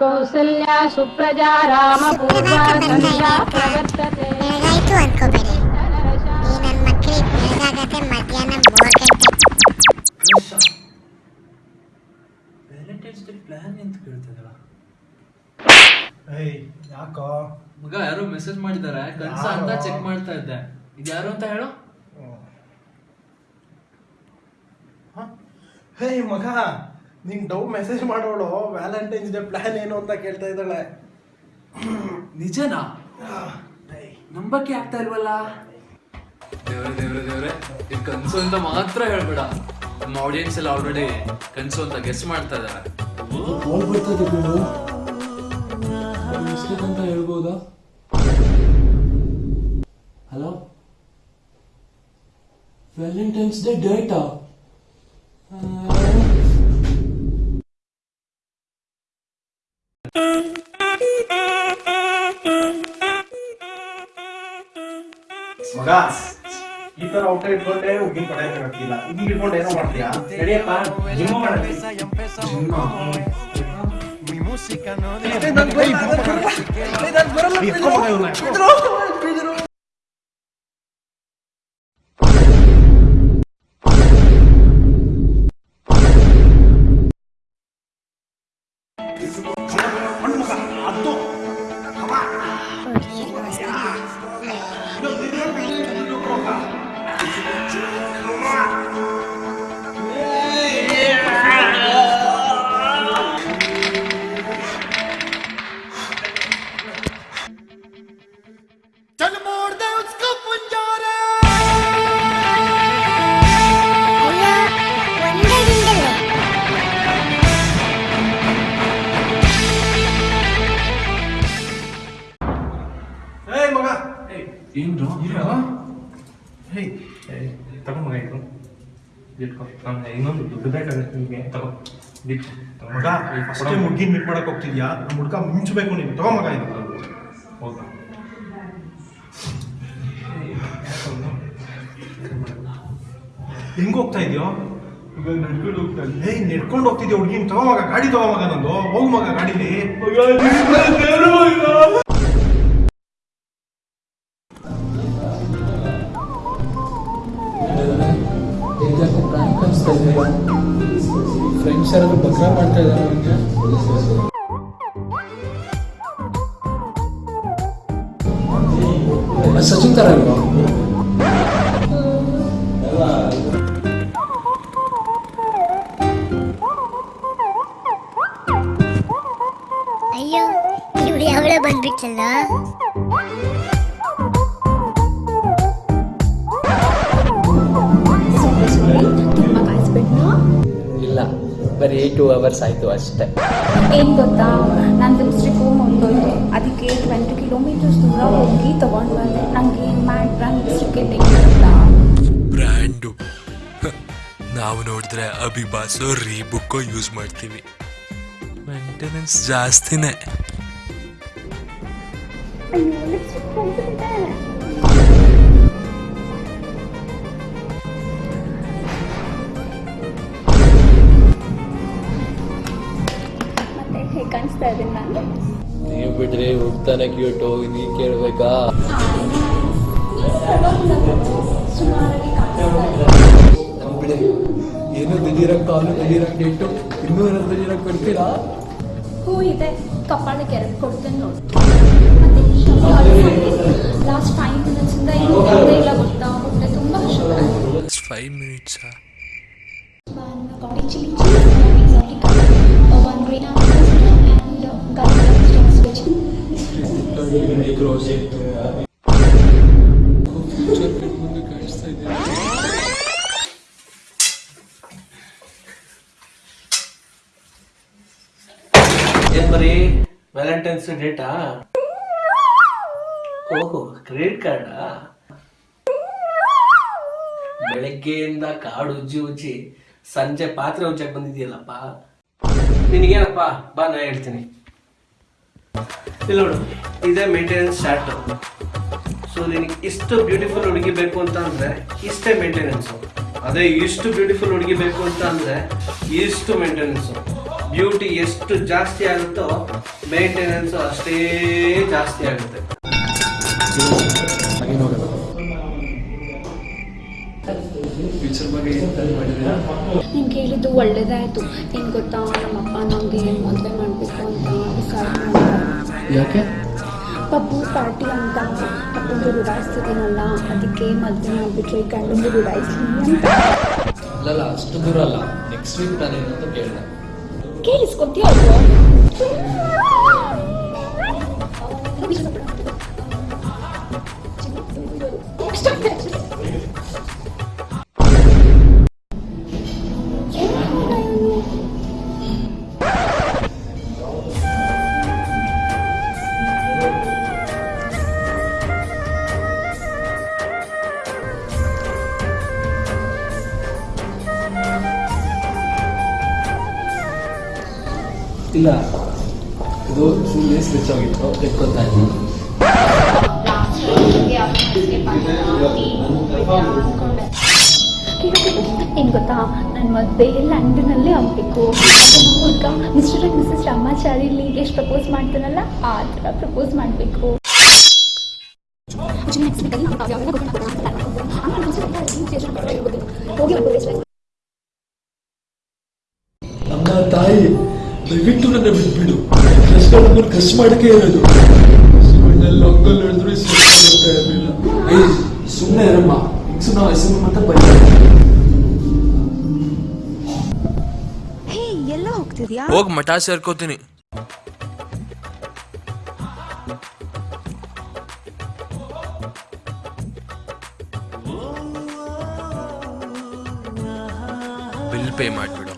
ಕೌಸಲ್ಯ ಸುಪ್ರಜಾ ರಾಮ ಪೂರ್ವ ಸಂಧ್ಯಾ ಪ್ರವರ್ತತೆ. ಬೆಳಗಾಯ್ತು ಅನ್ಕೋಬೇಡಿ. ಈ ನನ್ನ ಮಕ್ಕಳಿಗೆ ಬೆಳಗಾಗತ್ತೆ ಮಧ್ಯಾಹ್ನ ಮೂರು ಗಂಟೆ. ವ್ಯಾಲೆಂಟೈನ್ಸ್ ಡೇ ಪ್ಲಾನ್ ಅಂತ ಕೇಳ್ತದಲ್ಲ ಏಯ್ ಯಾಕೋ? ಮಗ ಯಾರು ಮೆಸೇಜ್ ಮಾಡಿದ್ದಾರೆ. ಕನ್ಸ ಅಂತ ಚೆಕ್ ಮಾಡ್ತಾ ಇದ್ದೆ. ಇದು ಯಾರು ಅಂತ ಹೇಳು? ಹೇ? ಮಗ ನಿಂಗೆ ಡೌ ಮೆಸೇಜ್ ಮಾಡೋಳು ವ್ಯಾಲೆಂಟೈನ್ಸ್ ಡೇ ಪ್ಲಾನ್ ಏನು ಅಂತ ಕೇಳ್ತಾ ಇದ್ದಾಳೆ. ನಿಜನಾ? ನಂಬಕ್ಕೆ ಆಗ್ತಾ ಇಲ್ವಲ್ಲ? ದೇವ್ರೆ ದೇವ್ರೆ ದೇವ್ರೆ ಇದು ಕನ್ಸು ಅಂತ ಮಾತ್ರ ಹೇಳ್ಬೇಡ. ನಮ್ಮ ಆಡಿಯನ್ಸ್ ಎಲ್ಲ ಆಲ್ರೆಡಿ ಕನ್ಸು ಅಂತ ಗೆಸ್ ಮಾಡ್ತಾ ಇದ್ದಾರೆ. ಅಂತ ಹೇಳ್ಬೋದಾ ಹಲೋ ವ್ಯಾಲೆಂಟೈನ್ಸ್ ಡೇ ಡೇಟಾ ಈ ತರ ಔಟ ಇಟ್ಕೊಂಡೆ ಹುಡುಗಿನ ಪಡೆಯಕ್ಕೆ ಆಗ್ತಿಲ್ಲ ಹಿಂಗ್ ಇಟ್ಕೊಂಡು ಏನೋ ಮಾಡ್ತೀಯಾ? ಸರಿಯಪ್ಪ? ಜಿಮ್ ಮಾಡಿ ಏಯ್ ಹೇ ಇರೋ ಹೇಯ್ ತಗೋ ಮಗ ಇದು. ಇಟ್ಕೋ ನಾನು ಇನ್ನೊಂದು ದುಡ್ಡು ಬೇಕಾಗುತ್ತೆ ನಿಮಗೆ ತಗೋ. ಮಗ ಫಸ್ಟ್ ಹುಡುಗಿನ ಮೀಟ್ ಮಾಡಕ್ ಹೋಗ್ತಿದ್ಯಾ? ನಮ್ಮ ಹುಡುಗ ಮಿಂಚಬೇಕು ನೀನು. ತಗೋ ಮಗ ಇದು. ಹೋಗ ಹೆಂಗ್ ಹೋಗ್ತಾ ಇದೆಯೋ? ನಡ್ಕೊಂಡು ಹೋಗ್ತಾ ಏಯ್ ನಡ್ಕೊಂಡು ಹೋಗ್ತಿದ್ಯಾ ಹುಡುಗಿನ? ತಗೋ ಮಗ ಗಾಡಿ ತಗೋ ಮಗ ನಂದು. ಹೋಗ ಮಗ ಗಾಡಿಲಿ. ಫ್ರೆಂಡ್ಸ್ ಯಾರಾದ್ರೂ ಬಕ್ರಾ ಮಾಡ್ತಾ ಇದ್ದಾರೆ ನನಗೆ ಸಚಿನ್ ತರ ಅಲ್ವಾ ಅಯ್ಯೋ ಇವಳು ಯಾವಳ ಬಂದ್ಬಿಟ್ಟಲ್ಲ ಬರೀ ಟೂ ಅವರ್ಸ್ ಆಯಿತು ಅಷ್ಟೇ. ಏನು ಗೊತ್ತಾ? ನನ್ನ ಲಿಪ್ಸ್ಟಿಕ್ಕು ಮುಗಿದೋಯ್ತು ಅದಕ್ಕೆ ಟ್ವೆಂಟಿ ಕಿಲೋಮೀಟರ್ಸ್ ದೂರ ಹೋಗಿ ತೊಗೊಂಡು ಬಂದೆ. ನನಗೆ ಮ್ಯಾಟ್ ಬ್ರ್ಯಾಂಡ್ ಲಿಪ್ಸ್ಟಿಕ್ಕೇ ಬ್ರ್ಯಾಂಡು. ನಾವು ನೋಡಿದ್ರೆ ಅಬಿಬಾಸು ರೀಬುಕ್ಕೋ ಯೂಸ್ ಮಾಡ್ತೀವಿ. ಮೇಂಟೆನೆನ್ಸ್ ಜಾಸ್ತಿನೇ. ಅಯ್ಯೋ ಲಿಪ್ಸ್ಟಿಕ್ ನೀವು ಹೋಗ್ತಾನೆ ಕ್ಯೂಟು ನೀ ಕೇಳ್ಬೇಕಾ? ಏನು ದಿಢೀರಂಗ್ ಕಾಲು ದಿಢೀರಂಗ್ ಇಟ್ಟು ಇನ್ನೂ ಏನಾದ್ರು ದಿಢೀರಂಗ್ ಕೊಡ್ತೀರಾ? ಹೂ ಇದೆ ಕಪಾಳಕ್ಕೆ ಎರಡು ಕೊಡ್ತೇನೆ ನೋಡಿ. ಏನ್ ಬರೀ ವ್ಯಾಲೆಂಟೈನ್ಸ್ ಡೇಟಾ ಓಹೋ ಕ್ರೆಡಿಟ್ ಕಾರ್ಡಾ ಬೆಳಗ್ಗೆಯಿಂದ ಕಾಡು ಉಜ್ಜಿ ಉಜ್ಜಿ ಸಂಜೆ ಪಾತ್ರೆ ಉಜ್ಜಕ್ ಬಂದಿದೆಯಲ್ಲಪ್ಪ? ನಿನಗೇನಪ್ಪ? ಬಾ, ನಾ ಹೇಳ್ತೀನಿ. ಇಲ್ಲ ನೋಡು. ಇದೇ ಮೇಂಟೆನೆನ್ಸ್ ಸ್ಟಾರ್ಟ್ ಸೊ ನಿನಗೆ ಇಷ್ಟು ಬ್ಯೂಟಿಫುಲ್ ಹುಡುಗಿ ಬೇಕು ಅಂತ ಅಂದ್ರೆ ಇಷ್ಟೇ ಮೇಂಟೆನೆನ್ಸು ಅದೇ ಇಷ್ಟು ಬ್ಯೂಟಿಫುಲ್ ಹುಡುಗಿ ಬೇಕು ಅಂತ ಅಂದ್ರೆ ಇಷ್ಟು ಮೇಂಟೆನೆನ್ಸು ಬ್ಯೂಟಿ ಎಷ್ಟು ಜಾಸ್ತಿ ಆಗುತ್ತೋ ಮೇಂಟೆನೆನ್ಸು ಅಷ್ಟೇ ಜಾಸ್ತಿ ಆಗುತ್ತೆ. ನೀನು ಕೇಳಿದ್ದು ಒಳ್ಳೇದಾಯಿತು. ಏನು ಗೊತ್ತಾ, ನಮ್ಮಪ್ಪ ನಮ್ಗೆ ಮದುವೆ ಮಾಡಬೇಕು ಅಂತ ಯಾಕೆ? ಪಪ್ಪು ಪಾರ್ಟಿ ಅಂತ ಪಪ್ಪಂದು ರುಡಾಯಿಸ್ತಿದ್ದೀನಲ್ಲ ಅದಕ್ಕೆ ಮದುವೆ ಮಾಡಿಬಿಟ್ರೆ ಗಂಡಂದು ರುಡಾಯಿಸ್ತೀನಿ ಅಲ್ಲಲ್ಲ ಅಷ್ಟು ದೂರ ಅಲ್ಲ. ನೆಕ್ಸ್ಟ್ ವೀಕ್ ತಾನೇನು ಅಂತ ಕೇಳಿದೆ. ಕೇಳಿಸ್ಕೊತೀಯ ಇಲ್ಲ. ಇದು ಸುಮ್ಮನೆ ಸ್ವಿಚ್ ಆಗಿತ್ತು. ಇದ್ದೀನಿ ಏನು ಗೊತ್ತಾ? ನನ್ನ ಮದುವೆ ಲಂಡನಲ್ಲೇ ಆಗಬೇಕು. ಹುಡುಗ ಮಿಸ್ಟರ್ ಆ್ಯಂಡ್ ಮಿಸಸ್ ರಾಮಾಚಾರಿ ಎಷ್ಟು ಪ್ರಪೋಸ್ ಮಾಡ್ತಾನಲ್ಲ ಆ ಥರ ಪ್ರಪೋಸ್ ಮಾಡಬೇಕು. ಅಮ್ಮ ತಾಯಿ ದಯವಿಟ್ಟು ನನ್ನ ಬಿಟ್ಬಿಡು. ನಮ್ಮನ್ನು ಖರ್ಚು ಮಾಡಕ್ಕೆ ಇರೋದು. ಇರಲಿಲ್ಲ ಏಯ್ ಸುಮ್ಮನೆ ಇರಮ್ಮ. ನಾವು ಹೆಸರು ಮತ್ತೆ ಬೈ ಹೇ ಎಲ್ಲ ಹೋಗ್ತಿದ್ಯಾ? ಹೋಗಿ ಮಠ ಸೇರ್ಕೋತೀನಿ. Bill pay ಮಾಡಿಬಿಡು.